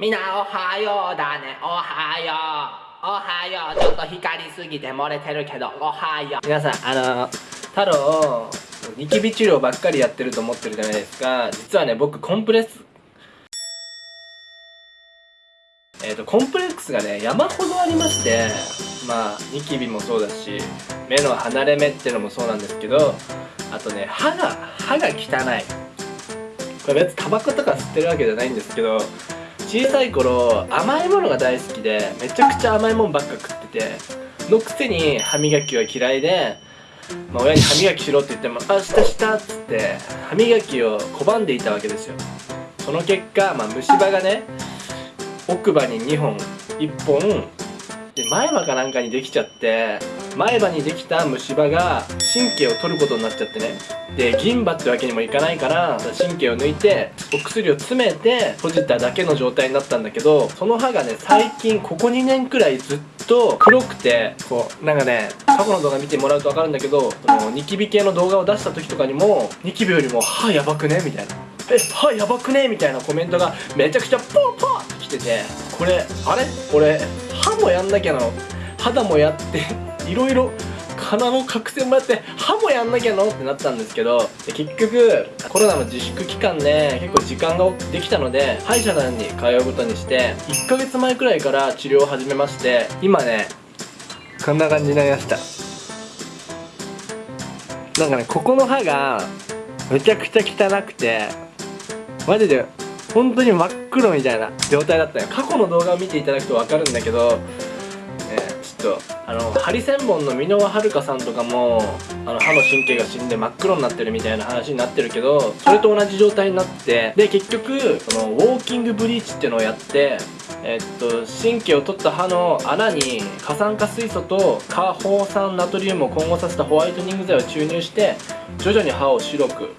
みんなおはようだね。おはよう。おはよう。ちょっと光りすぎて漏れてるけどおはよう。皆さんあの太郎ニキビ治療ばっかりやってると思ってるじゃないですか。実はね僕コンプレッス。えっ、ー、とコンプレックスがね山ほどありましてまあニキビもそうだし目の離れ目ってのもそうなんですけどあとね歯が歯が汚い。これ別にタバコとか吸ってるわけじゃないんですけど小さい頃甘いものが大好きでめちゃくちゃ甘いもんばっか食っててのくせに歯磨きは嫌いで、まあ、親に歯磨きしろって言っても「あしたした」っつって歯磨きを拒んでいたわけですよ。その結果、まあ、虫歯がね奥歯に2本1本で前歯かなんかにできちゃって前歯にできた虫歯が神経を取ることになっちゃってね。で銀歯ってわけにもいかないから神経を抜いてお薬を詰めて閉じただけの状態になったんだけどその歯がね最近ここ2年くらいずっと黒くてこうなんかね過去の動画見てもらうと分かるんだけどそのニキビ系の動画を出した時とかにもニキビよりも歯やばくね？みたいな。え歯やばくね？みたいなコメントがめちゃくちゃポーポーってきててこれあれ？俺歯もやんなきゃなの？肌もやっていろいろ鼻の角栓もやって歯もやんなきゃのってなったんですけど結局コロナの自粛期間で結構時間ができたので歯医者さんに通うことにして1ヶ月前くらいから治療を始めまして今ねこんな感じになりました。なんかねここの歯がめちゃくちゃ汚くてマジで本当に真っ黒みたいな状態だったよ。過去の動画を見ていただくと分かるんだけどとあのハリセンボンの箕輪はるかさんとかもあの歯の神経が死んで真っ黒になってるみたいな話になってるけどそれと同じ状態になってで結局そのウォーキングブリーチっていうのをやってえっと神経を取った歯の穴に過酸化水素と過放酸ナトリウムを混合させたホワイトニング剤を注入して徐々に歯を白く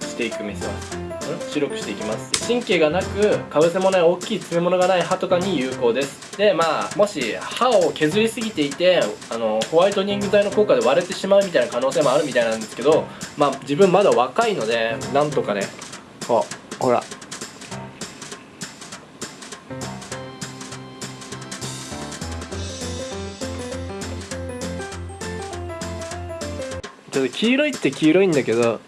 していく見せます白くしていきます。神経がなくかぶせもない大きい詰め物がない歯とかに有効です。でまあもし歯を削りすぎていてあのホワイトニング剤の効果で割れてしまうみたいな可能性もあるみたいなんですけどまあ自分まだ若いのでなんとかね。あほら。ちょっと黄色いって黄色いんだけど。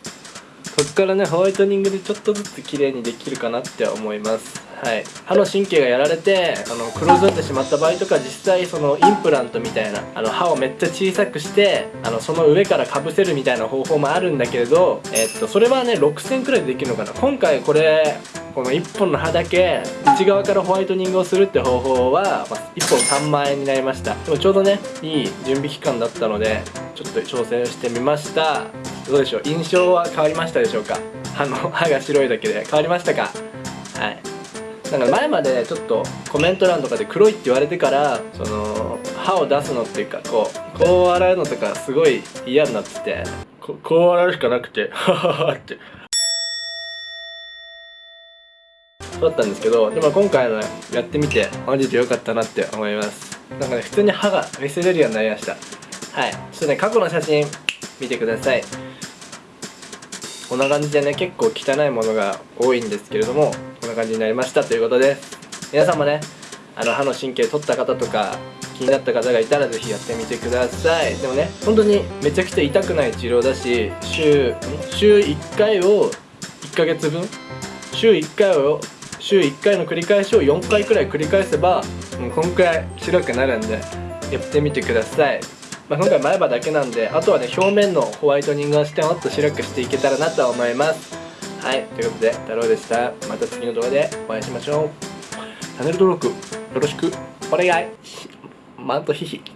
こっからねホワイトニングでちょっとずつ綺麗にできるかなって思います。はい。歯の神経がやられてあの黒ずんでしまった場合とか実際そのインプラントみたいなあの歯をめっちゃ小さくしてあのその上からかぶせるみたいな方法もあるんだけれどえっとそれはね6000くらいでできるのかな。今回これこの1本の歯だけ内側からホワイトニングをするって方法は、まあ、1本3万円になりました。でもちょうどねいい準備期間だったのでちょっと挑戦してみました。どうでしょう？印象は変わりましたでしょうか？歯の 歯が白いだけで。変わりましたか？はい。なんか前までちょっとコメント欄とかで黒いって言われてからその歯を出すのっていうかこうこう洗うのとかすごい嫌になってて。ここう洗うしかなくて ハハハって。そうだったんですけどでも今回のやってみてマジで良かったなって思います。なんかね普通に歯が見せれるようになりました。はい。ちょっとね過去の写真見てください。こんな感じでね結構汚いものが多いんですけれどもこんな感じになりましたということで皆さんもねあの歯の神経取った方とか気になった方がいたら是非やってみてください。でもね本当にめちゃくちゃ痛くない治療だし週週1回を1ヶ月分？週1回を週1回の繰り返しを4回くらい繰り返せばもうこんくらい白くなるんでやってみてください。まあ、今回前歯だけなんであとはね表面のホワイトニングをしてもっと白くしていけたらなと思います。はいということで太郎でした。また次の動画でお会いしましょう。チャンネル登録よろしく。お願い。マントヒヒ